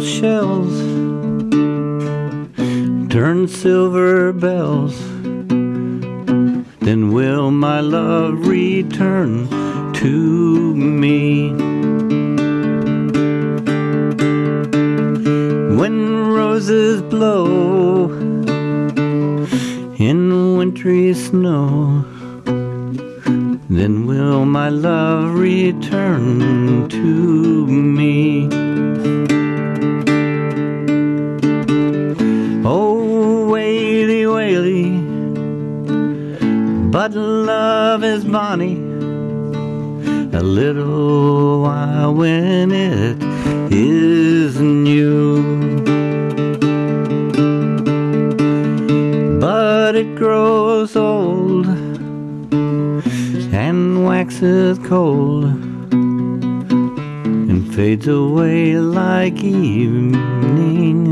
shells turn silver bells, then will my love return to me. When roses blow in wintry snow, then will my love return to but love is bonny. A little while when it is new. But it grows old and waxes cold and fades away like evening.